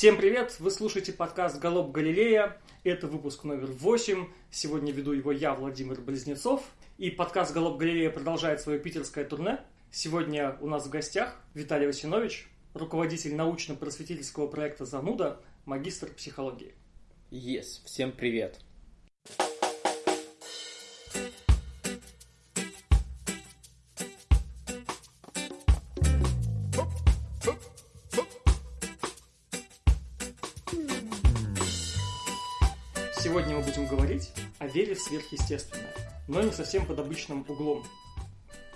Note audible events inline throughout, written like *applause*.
Всем привет! Вы слушаете подкаст «Голоб Галилея». Это выпуск номер 8. Сегодня веду его я, Владимир Близнецов. И подкаст «Голоб Галилея» продолжает свое питерское турне. Сегодня у нас в гостях Виталий Васинович, руководитель научно-просветительского проекта «Зануда», магистр психологии. Yes, всем привет! Сегодня в сверхъестественное, но не совсем под обычным углом.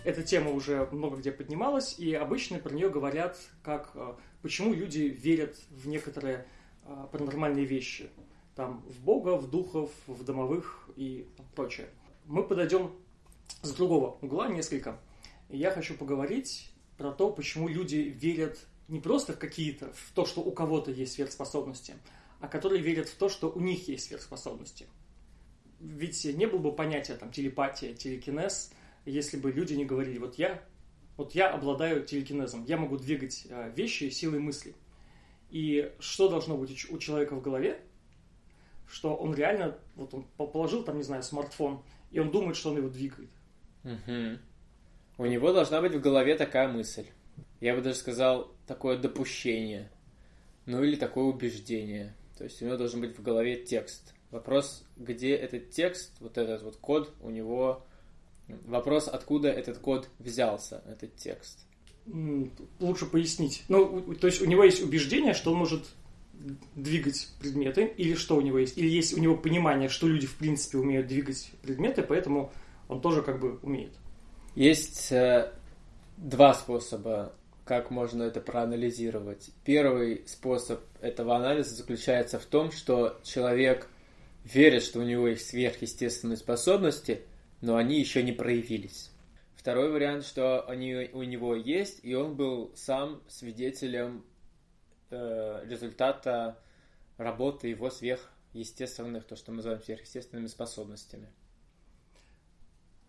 Эта тема уже много где поднималась, и обычно про нее говорят как э, почему люди верят в некоторые э, паранормальные вещи. Там в Бога, в духов, в домовых и прочее. Мы подойдем с другого угла несколько. Я хочу поговорить про то, почему люди верят не просто в какие-то, в то, что у кого-то есть сверхспособности, а которые верят в то, что у них есть сверхспособности. Ведь не было бы понятия там телепатия, телекинез, если бы люди не говорили, вот я, вот я обладаю телекинезом, я могу двигать э, вещи силой мысли. И что должно быть у человека в голове, что он реально, вот он положил там, не знаю, смартфон, и он думает, что он его двигает. Угу. У него должна быть в голове такая мысль. Я бы даже сказал, такое допущение. Ну или такое убеждение. То есть у него должен быть в голове текст. Вопрос, где этот текст, вот этот вот код, у него... Вопрос, откуда этот код взялся, этот текст. Лучше пояснить. Ну, то есть у него есть убеждение, что он может двигать предметы, или что у него есть? Или есть у него понимание, что люди в принципе умеют двигать предметы, поэтому он тоже как бы умеет. Есть э, два способа как можно это проанализировать. Первый способ этого анализа заключается в том, что человек верит, что у него есть сверхъестественные способности, но они еще не проявились. Второй вариант, что они у него есть, и он был сам свидетелем э, результата работы его сверхъестественных, то, что мы называем сверхъестественными способностями.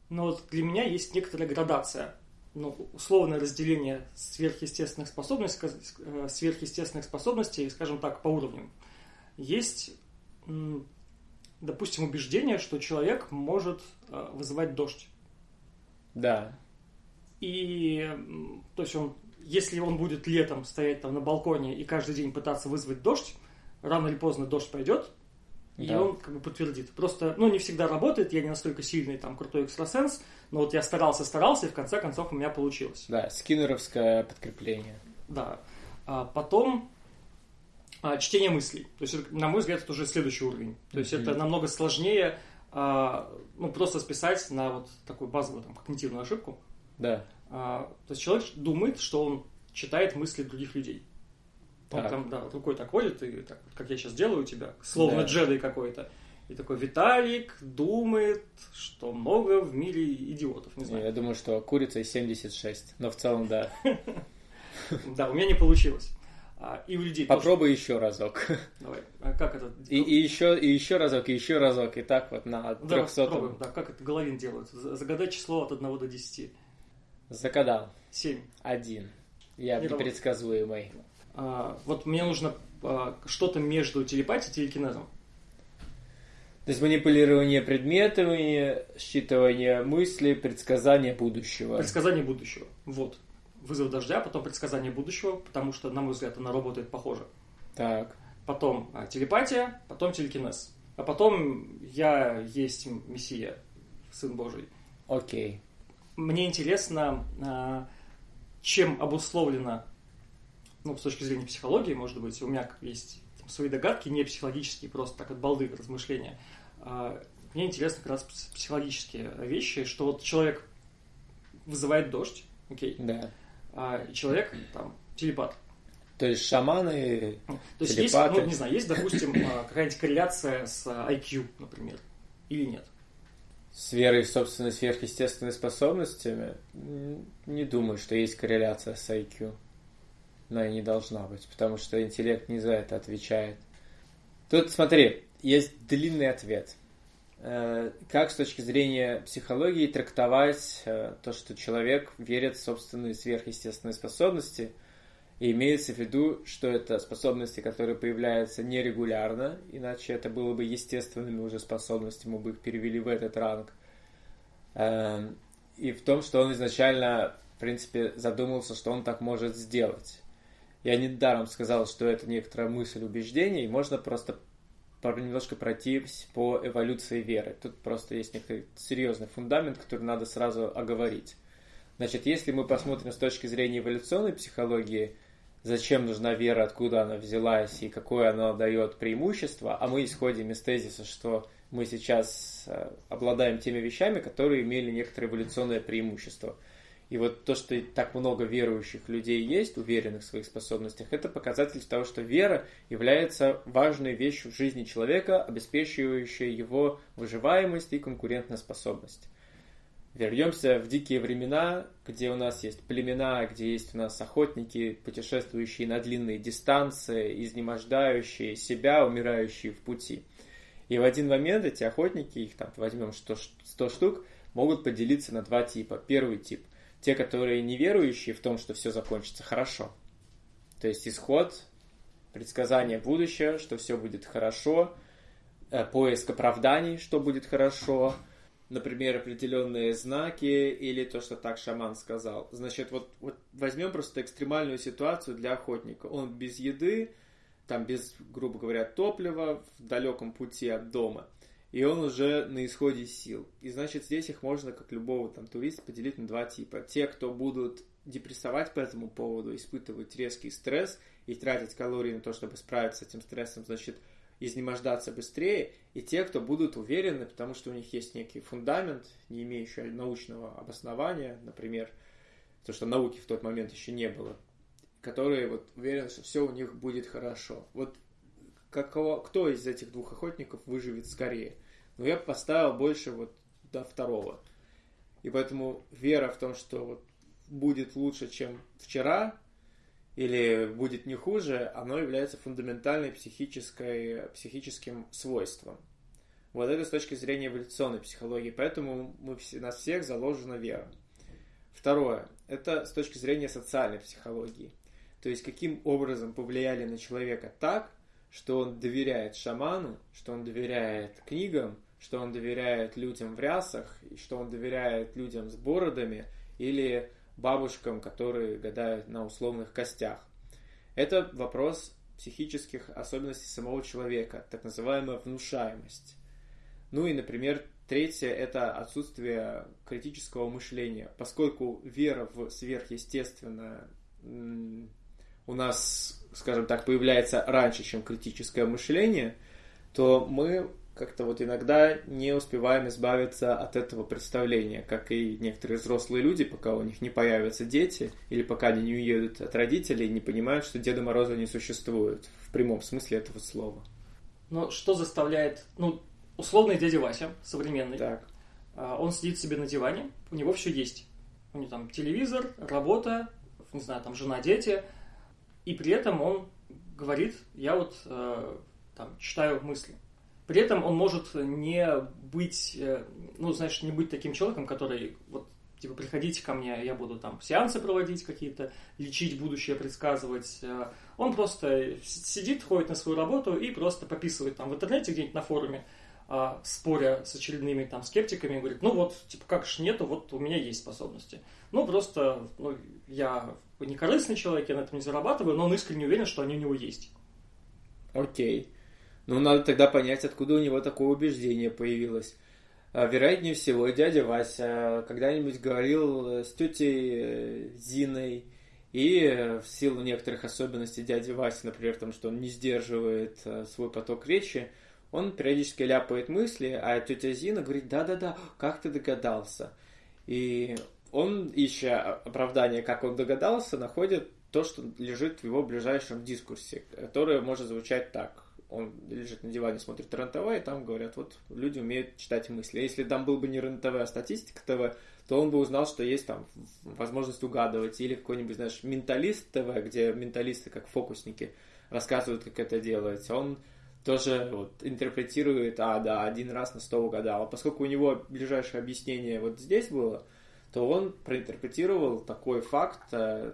Но вот для меня есть некоторая градация ну, условное разделение сверхъестественных способностей, э, сверхъестественных способностей, скажем так, по уровням. Есть, допустим, убеждение, что человек может э, вызывать дождь. Да. И, то есть он, если он будет летом стоять там на балконе и каждый день пытаться вызвать дождь, рано или поздно дождь пойдет, и да. он как бы подтвердит. Просто, ну, не всегда работает, я не настолько сильный, там, крутой экстрасенс, но вот я старался, старался, и в конце концов у меня получилось. Да, скиннеровское подкрепление. Да. А потом а, чтение мыслей. То есть, на мой взгляд, это уже следующий уровень. То есть, mm-hmm. это намного сложнее, а, ну, просто списать на вот такую базовую там, когнитивную ошибку. Да. А, то есть, человек думает, что он читает мысли других людей. Он так. там, да, рукой так ходит, и так, как я сейчас делаю у тебя, словно да. джедай какой-то. И такой Виталик думает, что много в мире идиотов. Не знаю. Я думаю, что курица 76, но в целом да. *laughs* Да, у меня не получилось. А, и у людей Попробуй еще разок. Давай. А как это? И, и еще, и еще разок, и еще разок, и так вот на 300. Да, да, как это Головин делает. Загадай число от 1 до 10. Загадал. 7. Один. Я непредсказуемый. А, вот мне нужно а, что-то между телепатией и телекинезом. То есть манипулирование предметами, считывание мыслей, предсказание будущего. Предсказание будущего. Вот. Вызов дождя, потом предсказание будущего, потому что, на мой взгляд, она работает похоже. Так. Потом а, телепатия, потом телекинез. А потом я есть Мессия, Сын Божий. Окей. Мне интересно, а, чем обусловлено, ну, с точки зрения психологии, может быть, у меня есть свои догадки, не психологические, просто так от балды размышления. А, мне интересно как раз психологические вещи, что вот человек вызывает дождь, окей, да. А человек там телепат. То есть шаманы, То есть телепаты. есть, ну, не знаю, есть, допустим, а, какая-нибудь корреляция с IQ, например, или нет? С верой в собственные сверхъестественные способностями? Не думаю, что есть корреляция с IQ но и не должна быть, потому что интеллект не за это отвечает. Тут, смотри, есть длинный ответ. Э, как с точки зрения психологии трактовать э, то, что человек верит в собственные сверхъестественные способности? И имеется в виду, что это способности, которые появляются нерегулярно, иначе это было бы естественными уже способностями, мы бы их перевели в этот ранг. Эм, и в том, что он изначально, в принципе, задумался, что он так может сделать. Я недаром сказал, что это некоторая мысль убеждения, и можно просто немножко пройтись по эволюции веры. Тут просто есть некоторый серьезный фундамент, который надо сразу оговорить. Значит, если мы посмотрим с точки зрения эволюционной психологии, зачем нужна вера, откуда она взялась и какое она дает преимущество, а мы исходим из тезиса, что мы сейчас э, обладаем теми вещами, которые имели некоторое эволюционное преимущество. И вот то, что так много верующих людей есть, уверенных в своих способностях, это показатель того, что вера является важной вещью в жизни человека, обеспечивающей его выживаемость и конкурентоспособность. Вернемся в дикие времена, где у нас есть племена, где есть у нас охотники, путешествующие на длинные дистанции, изнемождающие себя, умирающие в пути. И в один момент эти охотники, их там возьмем 100, 100 штук, могут поделиться на два типа. Первый тип – те, которые не верующие в том, что все закончится хорошо. То есть исход, предсказание будущего, что все будет хорошо, э, поиск оправданий, что будет хорошо, например, определенные знаки или то, что так шаман сказал. Значит, вот, вот возьмем просто экстремальную ситуацию для охотника. Он без еды, там без, грубо говоря, топлива, в далеком пути от дома и он уже на исходе сил. И значит, здесь их можно, как любого там туриста, поделить на два типа. Те, кто будут депрессовать по этому поводу, испытывать резкий стресс и тратить калории на то, чтобы справиться с этим стрессом, значит, изнемождаться быстрее, и те, кто будут уверены, потому что у них есть некий фундамент, не имеющий научного обоснования, например, то, что науки в тот момент еще не было, которые вот уверены, что все у них будет хорошо. Вот какого, кто из этих двух охотников выживет скорее? Но я поставил больше вот до второго. И поэтому вера в том, что вот будет лучше, чем вчера, или будет не хуже, оно является фундаментальной психической, психическим свойством. Вот это с точки зрения эволюционной психологии. Поэтому мы, нас всех заложена вера. Второе. Это с точки зрения социальной психологии. То есть, каким образом повлияли на человека так, что он доверяет шаману, что он доверяет книгам, что он доверяет людям в рясах, и что он доверяет людям с бородами или бабушкам, которые гадают на условных костях. Это вопрос психических особенностей самого человека, так называемая внушаемость. Ну и, например, третье – это отсутствие критического мышления. Поскольку вера в сверхъестественное у нас, скажем так, появляется раньше, чем критическое мышление, то мы как-то вот иногда не успеваем избавиться от этого представления, как и некоторые взрослые люди, пока у них не появятся дети, или пока они не уедут от родителей, не понимают, что Деда Мороза не существует, в прямом смысле этого слова. Но что заставляет, ну, условный дядя Вася, современный, так. А, он сидит себе на диване, у него все есть. У него там телевизор, работа, не знаю, там жена, дети, и при этом он говорит, я вот э, там читаю мысли. При этом он может не быть, э, ну, знаешь, не быть таким человеком, который вот типа приходите ко мне, я буду там сеансы проводить какие-то, лечить будущее, предсказывать. Э, он просто сидит, ходит на свою работу и просто пописывает там в интернете где-нибудь на форуме, а, споря с очередными там скептиками, говорит, ну вот, типа, как ж нету, вот у меня есть способности. Ну, просто, ну, я не корыстный человек, я на этом не зарабатываю, но он искренне уверен, что они у него есть. Окей. Ну, надо тогда понять, откуда у него такое убеждение появилось. А, вероятнее всего, дядя Вася когда-нибудь говорил с тетей э, Зиной, и э, в силу некоторых особенностей дяди Васи, например, там, что он не сдерживает э, свой поток речи, он периодически ляпает мысли, а тетя Зина говорит, да-да-да, как ты догадался? И он, ища оправдание, как он догадался, находит то, что лежит в его ближайшем дискурсе, которое может звучать так он лежит на диване, смотрит РЕН-ТВ, и там говорят, вот люди умеют читать мысли. Если там был бы не РЕН-ТВ, а статистика ТВ, то он бы узнал, что есть там возможность угадывать. Или какой-нибудь, знаешь, менталист ТВ, где менталисты, как фокусники, рассказывают, как это делать. Он тоже вот, интерпретирует, а, да, один раз на сто угадал. А поскольку у него ближайшее объяснение вот здесь было, то он проинтерпретировал такой факт, э,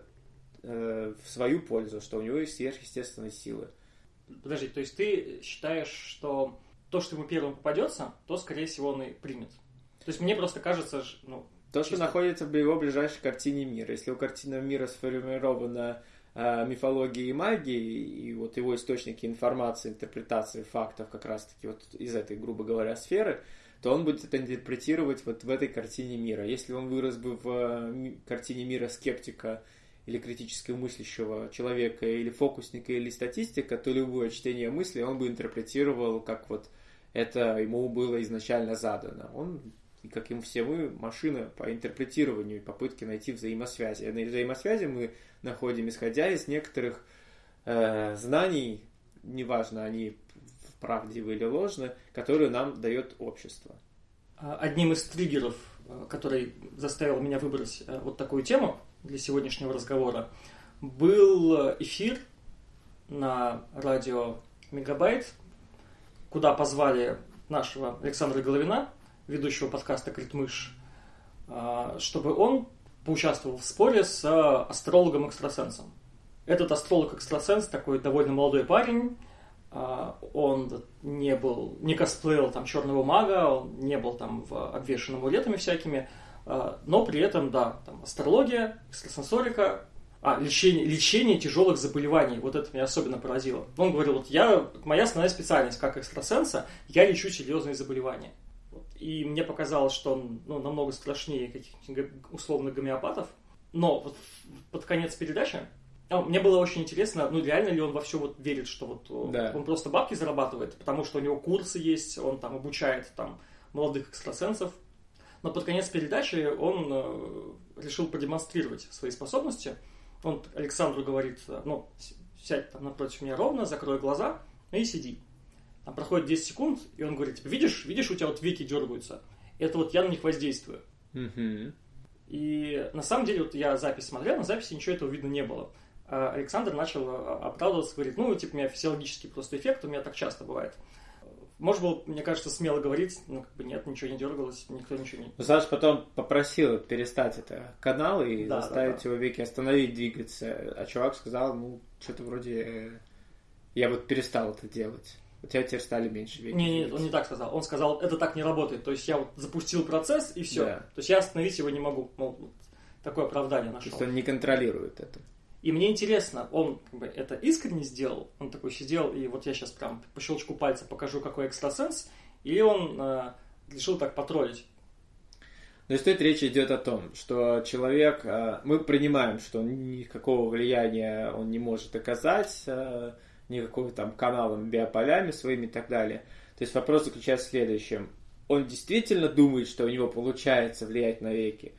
э, в свою пользу, что у него есть сверхъестественные силы. Подожди, то есть ты считаешь, что то, что ему первым попадется, то, скорее всего, он и примет? То есть мне просто кажется, ну... То, что находится в его ближайшей картине мира. Если у картины мира сформирована э, мифологией и магией, и вот его источники информации, интерпретации фактов как раз-таки вот из этой, грубо говоря, сферы, то он будет это интерпретировать вот в этой картине мира. Если он вырос бы в э, картине мира скептика или критически мыслящего человека, или фокусника, или статистика, то любое чтение мысли он бы интерпретировал, как вот это ему было изначально задано. Он, как и все мы, машина по интерпретированию и попытке найти взаимосвязи. На взаимосвязи мы находим, исходя из некоторых э, знаний, неважно, они правдивы или ложны, которые нам дает общество. А, одним из триггеров, э, который заставил меня выбрать э, вот такую тему, для сегодняшнего разговора, был эфир на радио Мегабайт, куда позвали нашего Александра Головина, ведущего подкаста «Критмыш», а, чтобы он поучаствовал в споре с астрологом-экстрасенсом. Этот астролог-экстрасенс такой довольно молодой парень, а, он не был, не косплеил там черного мага, он не был там в обвешен амулетами всякими, но при этом, да, там астрология, экстрасенсорика, а, лечение, лечение тяжелых заболеваний. Вот это меня особенно поразило. Он говорил, вот я, моя основная специальность как экстрасенса, я лечу серьезные заболевания. И мне показалось, что он ну, намного страшнее каких-нибудь условных гомеопатов. Но вот под конец передачи а, мне было очень интересно, ну реально ли он во все вот верит, что вот да. он просто бабки зарабатывает, потому что у него курсы есть, он там обучает там молодых экстрасенсов, но под конец передачи он э, решил продемонстрировать свои способности. Он Александру говорит, э, ну, сядь там напротив меня ровно, закрой глаза и сиди. Там проходит 10 секунд, и он говорит, типа, видишь, видишь, у тебя вот веки дергаются. Это вот я на них воздействую. И на самом деле, вот я запись смотрел, на записи ничего этого видно не было. А Александр начал э, оправдываться, говорит, ну, типа, у меня физиологический просто эффект, у меня так часто бывает. Можно было, мне кажется, смело говорить, но как бы нет, ничего не дергалось, никто ничего не... Саша потом попросил перестать это канал и да, заставить да, да. его веки остановить двигаться. А чувак сказал, ну, что-то вроде... Э, я вот перестал это делать. У тебя теперь стали меньше веки. Не, не, он не так сказал. Он сказал, это так не работает. То есть я вот запустил процесс и все. Да. То есть я остановить его не могу. Мол, такое оправдание нашел. То есть он не контролирует это. И мне интересно, он как бы, это искренне сделал, он такой сидел, и вот я сейчас прям по щелчку пальца покажу, какой экстрасенс, или он э, решил так потроллить. Но здесь речь идет о том, что человек, э, мы принимаем, что никакого влияния он не может оказать, э, никакого там каналом, биополями своими и так далее. То есть вопрос заключается в следующем. Он действительно думает, что у него получается влиять на веки?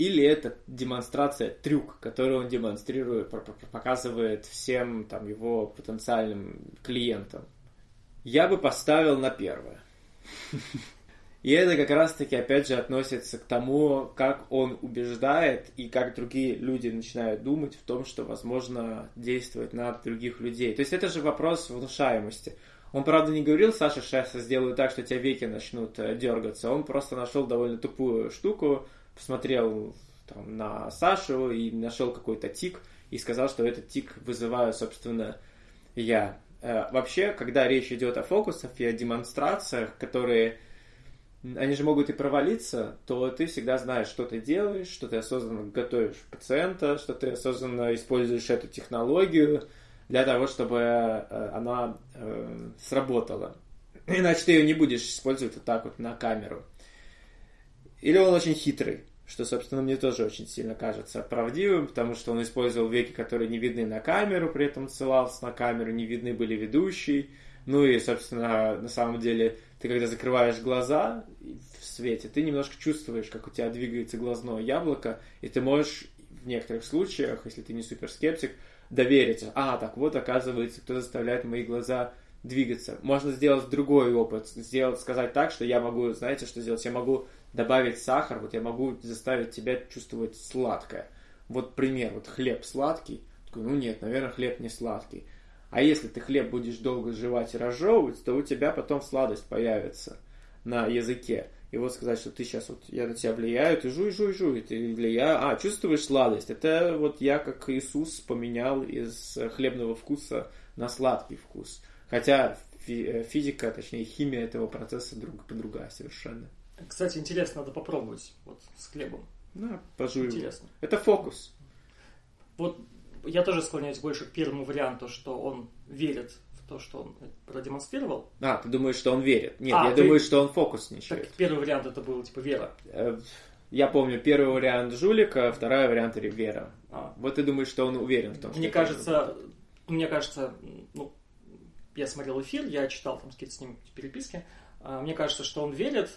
Или это демонстрация, трюк, который он демонстрирует, показывает всем там, его потенциальным клиентам. Я бы поставил на первое. *laughs* И это как раз-таки, опять же, относится к тому, как он убеждает и как другие люди начинают думать в том, что возможно действовать на других людей. То есть это же вопрос внушаемости. Он, правда, не говорил, Саша, сейчас сделаю так, что тебя веки начнут э, дергаться. Он просто нашел довольно тупую штуку, посмотрел там, на Сашу и нашел какой-то тик и сказал, что этот тик вызываю, собственно, я. Э, вообще, когда речь идет о фокусах и о демонстрациях, которые они же могут и провалиться, то ты всегда знаешь, что ты делаешь, что ты осознанно готовишь пациента, что ты осознанно используешь эту технологию для того, чтобы э, она э, сработала. Иначе ты ее не будешь использовать вот так вот на камеру. Или он очень хитрый, что, собственно, мне тоже очень сильно кажется правдивым, потому что он использовал веки, которые не видны на камеру, при этом ссылался на камеру, не видны были ведущий. Ну и, собственно, на самом деле, ты когда закрываешь глаза в свете, ты немножко чувствуешь, как у тебя двигается глазное яблоко, и ты можешь в некоторых случаях, если ты не суперскептик, довериться. А, так вот, оказывается, кто заставляет мои глаза двигаться. Можно сделать другой опыт, сделать, сказать так, что я могу, знаете, что сделать? Я могу добавить сахар, вот я могу заставить тебя чувствовать сладкое. Вот пример, вот хлеб сладкий. Такой, ну нет, наверное, хлеб не сладкий. А если ты хлеб будешь долго жевать и разжевывать, то у тебя потом сладость появится на языке. И вот сказать, что ты сейчас вот, я на тебя влияю, ты жуй, жуй, жуй, ты влияю, а, чувствуешь сладость. Это вот я, как Иисус, поменял из хлебного вкуса на сладкий вкус. Хотя э, физика, точнее химия этого процесса друг, другая совершенно. Кстати, интересно, надо попробовать вот с хлебом. Да, пожуй. Интересно. Это фокус. Вот я тоже склоняюсь больше к первому варианту, что он верит в то, что он продемонстрировал. А, ты думаешь, что он верит? Нет, а, я ты... думаю, что он фокусничает. Так, первый вариант это был типа вера. Э, я помню, первый вариант жулика, второй вариант вера. А. Вот ты думаешь, что он уверен в том, что... Мне кажется, мне кажется, ну, я смотрел эфир, я читал там какие-то с ним переписки, а, мне кажется, что он верит,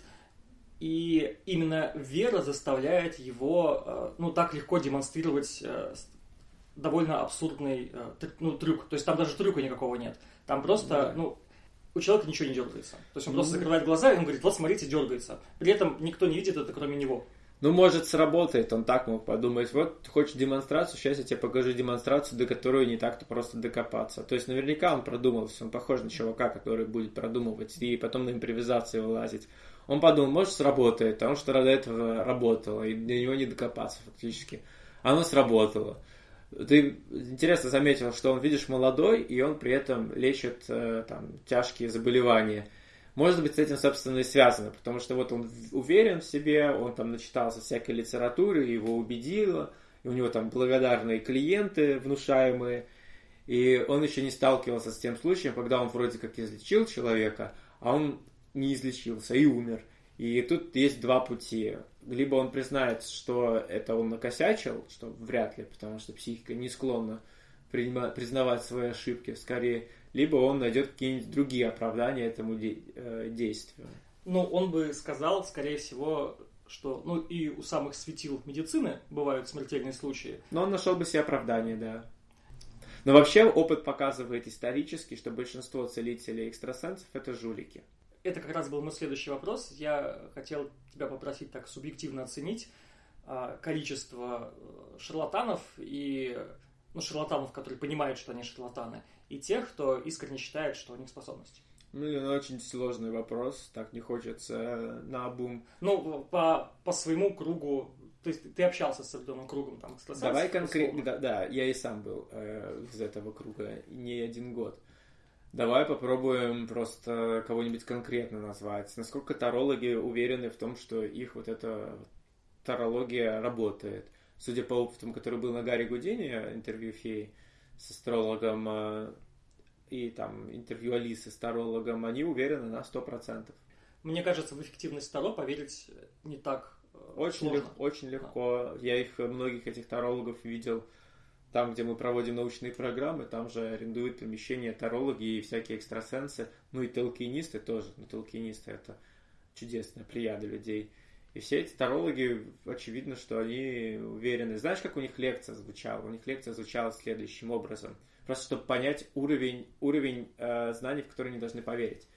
и именно вера заставляет его, э, ну, так легко демонстрировать э, довольно абсурдный э, ну, трюк. То есть там даже трюка никакого нет. Там просто, да. ну, у человека ничего не дергается. То есть он просто закрывает глаза, и он говорит, вот смотрите, дергается. При этом никто не видит это, кроме него. Ну, может, сработает, он так мог подумать. Вот, хочешь демонстрацию, сейчас я тебе покажу демонстрацию, до которой не так-то просто докопаться. То есть, наверняка он продумался, он похож на чувака, который будет продумывать и потом на импровизации вылазить. Он подумал, может, сработает, потому что до этого работало, и до него не докопаться фактически. Оно сработало. Ты интересно заметил, что он, видишь, молодой, и он при этом лечит э, там, тяжкие заболевания – может быть, с этим, собственно, и связано, потому что вот он уверен в себе, он там начитался всякой литературы, его убедило, и у него там благодарные клиенты внушаемые, и он еще не сталкивался с тем случаем, когда он вроде как излечил человека, а он не излечился и умер. И тут есть два пути. Либо он признает, что это он накосячил, что вряд ли, потому что психика не склонна признавать свои ошибки. Скорее, либо он найдет какие-нибудь другие оправдания этому де- э, действию. Ну, он бы сказал, скорее всего, что, ну, и у самых светил медицины бывают смертельные случаи. Но он нашел бы себе оправдание, да. Но вообще опыт показывает исторически, что большинство целителей экстрасенсов это жулики. Это как раз был мой следующий вопрос. Я хотел тебя попросить так субъективно оценить а, количество э, шарлатанов и ну, шарлатанов, которые понимают, что они шарлатаны, и тех, кто искренне считает, что у них способности? Ну, очень сложный вопрос, так не хочется на бум. Ну, по, по своему кругу, то есть ты общался с определенным кругом там Давай конкретно, да, да, я и сам был э, из этого круга не один год. Давай попробуем просто кого-нибудь конкретно назвать. Насколько тарологи уверены в том, что их вот эта тарология работает? Судя по опытам, который был на Гарри Гудине, интервью феи, с астрологом э, и там интервью Алисы с тарологом, они уверены на 100%. Мне кажется, в эффективность Таро поверить не так э, очень, лег, очень легко. Да. Я их, многих этих тарологов видел там, где мы проводим научные программы, там же арендуют помещения тарологи и всякие экстрасенсы, ну и толкинисты тоже. Ну, толкинисты это чудесная плеяда людей. И все эти тарологи, очевидно, что они уверены. Знаешь, как у них лекция звучала? У них лекция звучала следующим образом. Просто чтобы понять уровень, уровень э, знаний, в которые они должны поверить.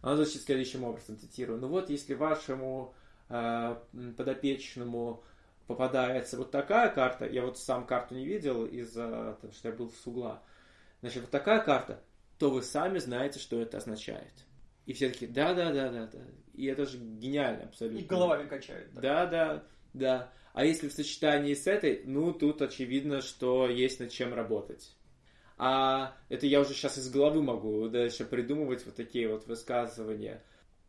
Она звучит следующим образом, цитирую. Ну вот, если вашему э, подопечному попадается вот такая карта, я вот сам карту не видел из-за того, что я был с угла, значит, вот такая карта, то вы сами знаете, что это означает. И все таки да, да, да, да, да. И это же гениально абсолютно. И головами качает. Да. да, да, да. А если в сочетании с этой, ну, тут очевидно, что есть над чем работать. А это я уже сейчас из головы могу дальше придумывать вот такие вот высказывания.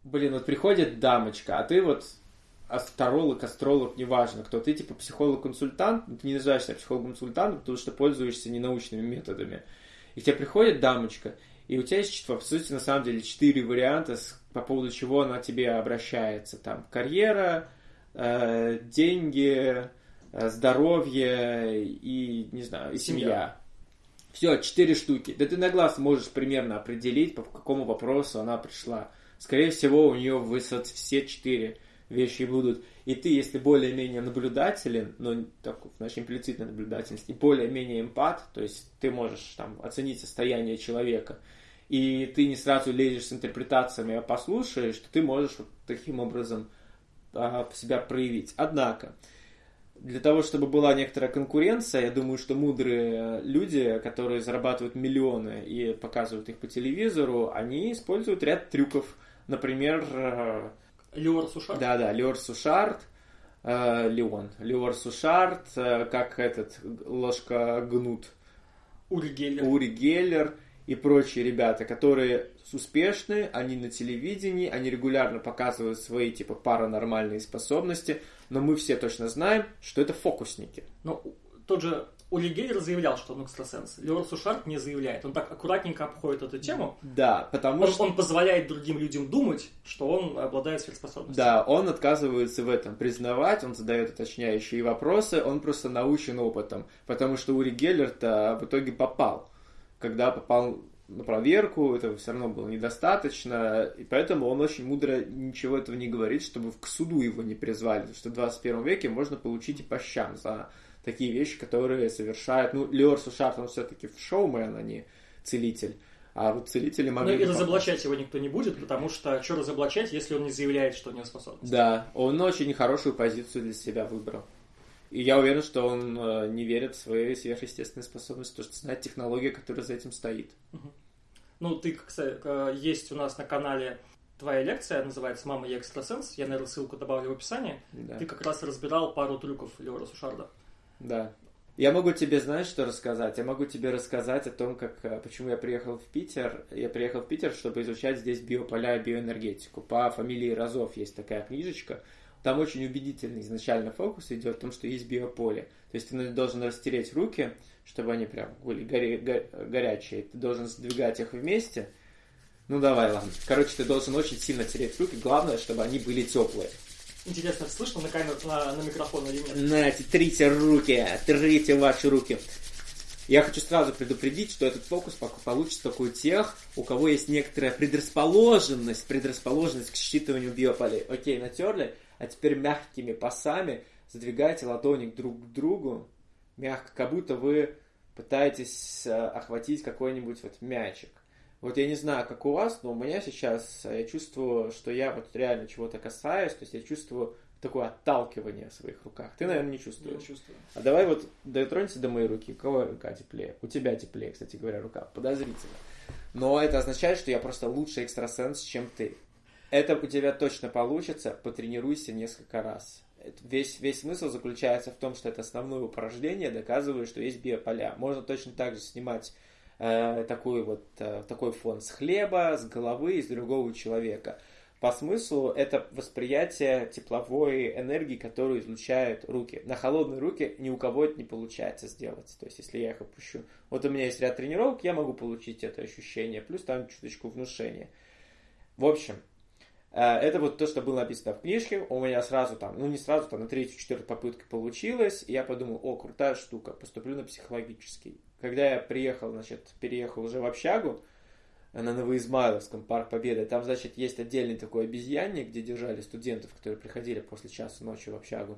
Блин, вот приходит дамочка, а ты вот астролог, астролог, неважно кто, ты типа психолог-консультант, ты не называешь себя психологом-консультантом, потому что пользуешься ненаучными методами. И к тебе приходит дамочка, и у тебя есть, по сути, на самом деле, четыре варианта, по поводу чего она тебе обращается. Там карьера, э, деньги, э, здоровье и, не знаю, и семья. семья. Все, четыре штуки. Да ты на глаз можешь примерно определить, по какому вопросу она пришла. Скорее всего, у нее высот все четыре вещи будут. И ты, если более-менее наблюдателен, но так, значит, имплицитная наблюдательность, и более-менее эмпат, то есть ты можешь там оценить состояние человека – и ты не сразу лезешь с интерпретациями, а послушаешь, что ты можешь вот таким образом а, себя проявить. Однако, для того, чтобы была некоторая конкуренция, я думаю, что мудрые люди, которые зарабатывают миллионы и показывают их по телевизору, они используют ряд трюков. Например, э, Леор Сушарт? Да, да, Леор Сушарт, э, Леон. Леор Сушарт, э, как этот, ложка гнут. Ури Геллер. Ури Геллер и прочие ребята, которые успешны, они на телевидении, они регулярно показывают свои типа паранормальные способности, но мы все точно знаем, что это фокусники. Но тот же Ули Гейлер заявлял, что он экстрасенс. Леор Сушарт не заявляет. Он так аккуратненько обходит эту тему. Да, потому он, что... Он позволяет другим людям думать, что он обладает сверхспособностью. Да, он отказывается в этом признавать, он задает уточняющие вопросы, он просто научен опытом. Потому что Ури Геллер-то в итоге попал. Когда попал на проверку, этого все равно было недостаточно, и поэтому он очень мудро ничего этого не говорит, чтобы к суду его не призвали, потому что в 21 веке можно получить и по щам за такие вещи, которые совершают... Ну, Леор Сушарт, он все-таки в шоумен, а не целитель. А вот целители могли... Ну и разоблачать его никто не будет, потому что что разоблачать, если он не заявляет, что у него способность? Да, он очень хорошую позицию для себя выбрал. И я уверен, что он э, не верит в свои сверхъестественные способности, потому что знает технологию, которая за этим стоит. Угу. Ну, ты, кстати, э, есть у нас на канале твоя лекция, называется «Мама, я экстрасенс». Я, наверное, ссылку добавлю в описании. Да. Ты как раз разбирал пару трюков Леора Сушарда. Да. Я могу тебе, знаешь, что рассказать? Я могу тебе рассказать о том, как, э, почему я приехал в Питер. Я приехал в Питер, чтобы изучать здесь биополя и биоэнергетику. По фамилии Розов есть такая книжечка. Там очень убедительный изначально фокус идет в том, что есть биополе. То есть ты должен растереть руки, чтобы они прям были горе, го, горячие. Ты должен сдвигать их вместе. Ну давай, ладно. Короче, ты должен очень сильно тереть руки. Главное, чтобы они были теплые. Интересно, слышно на камеру, на, на микрофон или нет? Нате, трите руки, трите ваши руки. Я хочу сразу предупредить, что этот фокус получится только у тех, у кого есть некоторая предрасположенность, предрасположенность к считыванию биополей. Окей, натерли, а теперь мягкими пасами задвигайте ладони друг к другу, мягко, как будто вы пытаетесь э, охватить какой-нибудь вот мячик. Вот я не знаю, как у вас, но у меня сейчас, э, я чувствую, что я вот реально чего-то касаюсь, то есть я чувствую такое отталкивание в своих руках. Ты, наверное, не чувствуешь. Я чувствую. А давай вот дотронься до моей руки. У кого рука теплее? У тебя теплее, кстати говоря, рука. Подозрительно. Но это означает, что я просто лучший экстрасенс, чем ты. Это у тебя точно получится. Потренируйся несколько раз. Весь, весь смысл заключается в том, что это основное упражнение доказывает, что есть биополя. Можно точно так же снимать э, такой вот э, такой фон с хлеба, с головы, из другого человека. По смыслу это восприятие тепловой энергии, которую излучают руки. На холодные руки ни у кого это не получается сделать. То есть, если я их опущу. Вот у меня есть ряд тренировок, я могу получить это ощущение. Плюс там чуточку внушения. В общем, э, это вот то, что было написано в книжке. У меня сразу там, ну не сразу, там на третью, четвертую попытку получилось. И я подумал, о, крутая штука, поступлю на психологический. Когда я приехал, значит, переехал уже в общагу, на Новоизмайловском, Парк Победы. Там, значит, есть отдельный такой обезьянник, где держали студентов, которые приходили после часа ночи в общагу.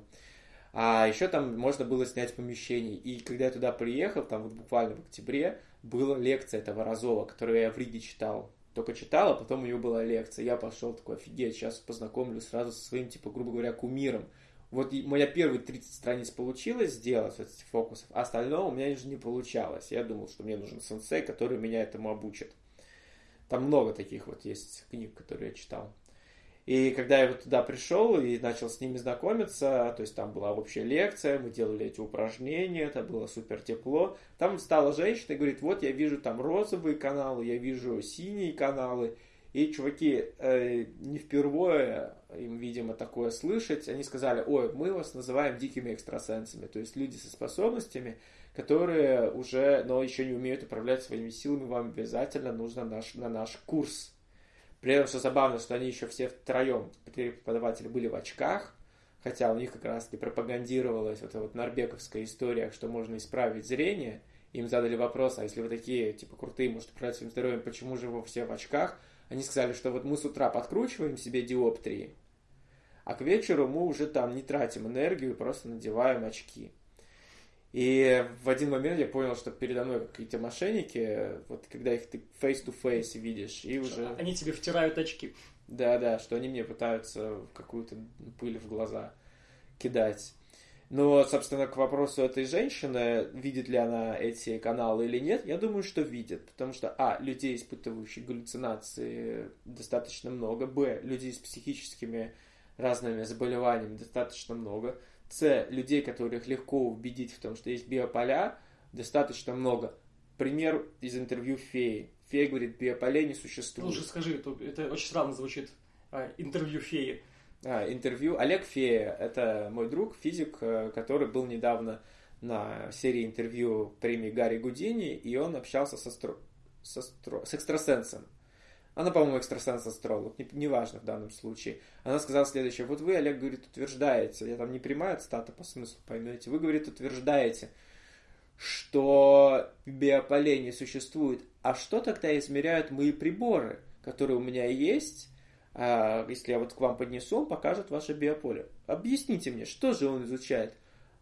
А еще там можно было снять помещение. И когда я туда приехал, там вот буквально в октябре, была лекция этого Розова, которую я в Риге читал. Только читал, а потом у него была лекция. Я пошел такой, офигеть, сейчас познакомлюсь сразу со своим, типа, грубо говоря, кумиром. Вот моя первые 30 страниц получилось сделать, вот этих фокусов, а остальное у меня уже не получалось. Я думал, что мне нужен сенсей, который меня этому обучит. Там много таких вот есть книг, которые я читал. И когда я вот туда пришел и начал с ними знакомиться, то есть там была общая лекция, мы делали эти упражнения, это было супер тепло. Там стала женщина и говорит, вот я вижу там розовые каналы, я вижу синие каналы. И чуваки э, не впервые им, видимо, такое слышать, они сказали, ой, мы вас называем дикими экстрасенсами, то есть люди со способностями, которые уже, но еще не умеют управлять своими силами, вам обязательно нужно наш, на наш курс. При этом, что забавно, что они еще все втроем, преподаватели, были в очках, хотя у них как раз-таки пропагандировалась вот эта вот норбековская история, что можно исправить зрение. Им задали вопрос, а если вы такие, типа, крутые, может управлять своим здоровьем, почему же вы все в очках? Они сказали, что вот мы с утра подкручиваем себе диоптрии, а к вечеру мы уже там не тратим энергию, просто надеваем очки. И в один момент я понял, что передо мной какие-то мошенники, вот когда их ты face-to-face видишь, и уже... Они тебе втирают очки. Да-да, что они мне пытаются какую-то пыль в глаза кидать. Но, собственно, к вопросу этой женщины, видит ли она эти каналы или нет, я думаю, что видит. Потому что, а, людей, испытывающих галлюцинации, достаточно много. Б, людей с психическими разными заболеваниями достаточно много. С, людей, которых легко убедить в том, что есть биополя, достаточно много. Пример из интервью феи. Фея говорит, биополей не существует. Лучше скажи, это, это очень странно звучит. А, интервью феи. А, интервью. Олег Фея, это мой друг, физик, э, который был недавно на серии интервью премии Гарри Гудини, и он общался со, стро... со стро... с экстрасенсом. Она, по-моему, экстрасенс-астролог, неважно не в данном случае. Она сказала следующее. Вот вы, Олег, говорит, утверждаете, я там не прямая цитата по смыслу, поймете, вы, говорит, утверждаете, что биополей не существует. А что тогда измеряют мои приборы, которые у меня есть, если я вот к вам поднесу, он покажет ваше биополе. Объясните мне, что же он изучает?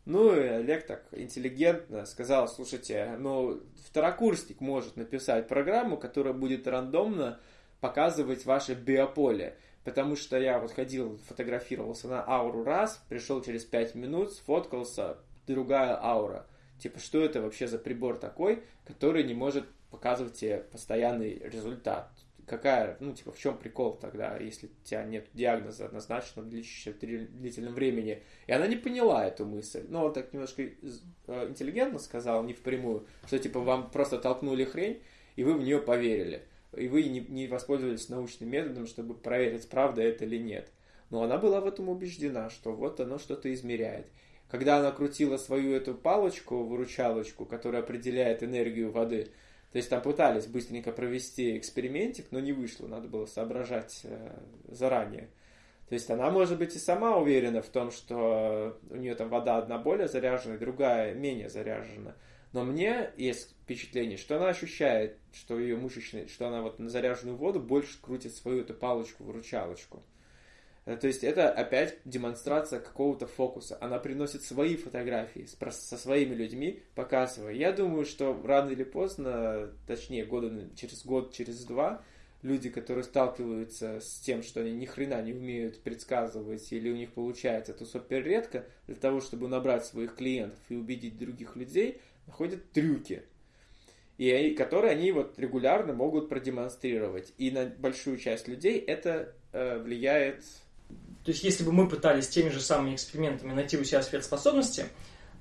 Ну, и Олег так интеллигентно сказал, слушайте, ну, второкурсник может написать программу, которая будет рандомно показывать ваше биополе. Потому что я вот ходил, фотографировался на ауру раз, пришел через 5 минут, сфоткался, другая аура. Типа, что это вообще за прибор такой, который не может показывать тебе постоянный результат? Какая, ну, типа, в чем прикол тогда, если у тебя нет диагноза однозначно, длящегося длительном времени? И она не поняла эту мысль. Но он так немножко э, интеллигентно сказал, не впрямую, что, типа, вам просто толкнули хрень, и вы в нее поверили и вы не, не воспользовались научным методом, чтобы проверить, правда это или нет. Но она была в этом убеждена, что вот оно что-то измеряет. Когда она крутила свою эту палочку, выручалочку, которая определяет энергию воды, то есть там пытались быстренько провести экспериментик, но не вышло, надо было соображать э, заранее. То есть она, может быть, и сама уверена в том, что у нее там вода одна более заряжена, другая менее заряжена. Но мне есть впечатление, что она ощущает, что ее мышечная, что она вот на заряженную воду больше крутит свою эту палочку-выручалочку. Э, то есть это опять демонстрация какого-то фокуса. Она приносит свои фотографии со своими людьми, показывая. Я думаю, что рано или поздно, точнее, года, через год, через два, люди, которые сталкиваются с тем, что они ни хрена не умеют предсказывать или у них получается это супер редко, для того, чтобы набрать своих клиентов и убедить других людей, находят трюки, и которые они вот регулярно могут продемонстрировать. И на большую часть людей это э, влияет. То есть, если бы мы пытались теми же самыми экспериментами найти у себя сверхспособности,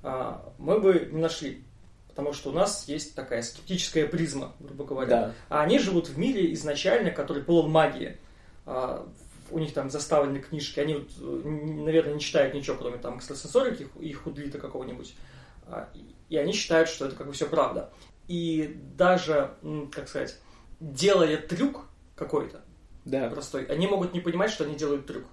э, мы бы не нашли. Потому что у нас есть такая скептическая призма, грубо говоря. Да. А они живут в мире изначально, который полон магии. Э, у них там заставлены книжки, они, вот, наверное, не читают ничего, кроме там экстрасенсорики и худлита какого-нибудь. А, и они считают, что это как бы все правда. И даже, как сказать, делая трюк какой-то да. простой, они могут не понимать, что они делают трюк.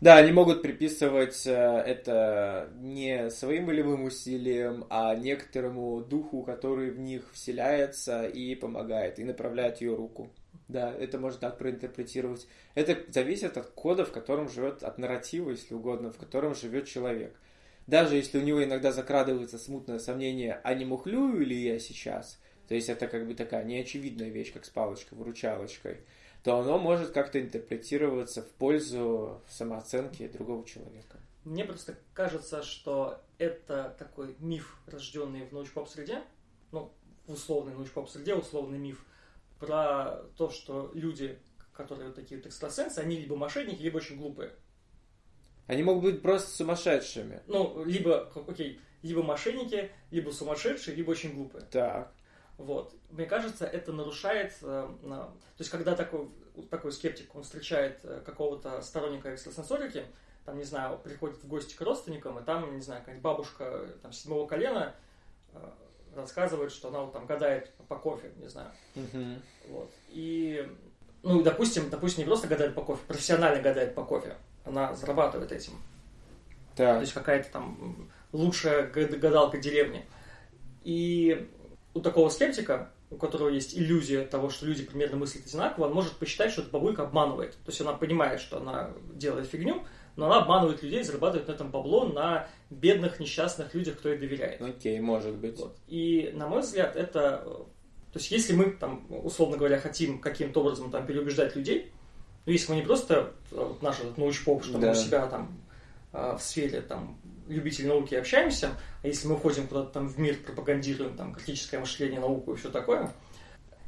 Да, они могут приписывать э, это не своим волевым усилиям, а некоторому духу, который в них вселяется и помогает, и направляет ее руку. Да, это можно так проинтерпретировать. Это зависит от кода, в котором живет, от нарратива, если угодно, в котором живет человек даже если у него иногда закрадывается смутное сомнение, а не мухлюю ли я сейчас, то есть это как бы такая неочевидная вещь, как с палочкой-выручалочкой, то оно может как-то интерпретироваться в пользу самооценки другого человека. Мне просто кажется, что это такой миф, рожденный в научпоп-среде, ну, в условной научпоп-среде, условный миф, про то, что люди, которые вот такие вот экстрасенсы, они либо мошенники, либо очень глупые. Они могут быть просто сумасшедшими. Ну, либо, окей, либо мошенники, либо сумасшедшие, либо очень глупые. Так. Вот. Мне кажется, это нарушает... Э, то есть, когда такой, такой скептик, он встречает э, какого-то сторонника экстрасенсорики, там, не знаю, приходит в гости к родственникам, и там, не знаю, какая-нибудь бабушка там, седьмого колена э, рассказывает, что она вот там гадает по кофе, не знаю. Угу. Вот. И, ну, допустим, допустим, не просто гадает по кофе, профессионально гадает по кофе она зарабатывает этим. Так. То есть какая-то там лучшая гадалка деревни. И у такого скептика, у которого есть иллюзия того, что люди примерно мыслят одинаково, он может посчитать, что эта бабулька обманывает. То есть она понимает, что она делает фигню, но она обманывает людей, зарабатывает на этом бабло на бедных, несчастных людях, кто ей доверяет. Окей, может быть. Вот. И, на мой взгляд, это... То есть, если мы, там, условно говоря, хотим каким-то образом там, переубеждать людей, ну, если мы не просто вот наш этот научпоп, что да. мы у себя там а, в сфере там любители науки общаемся, а если мы ходим куда-то там в мир, пропагандируем там критическое мышление, науку и все такое,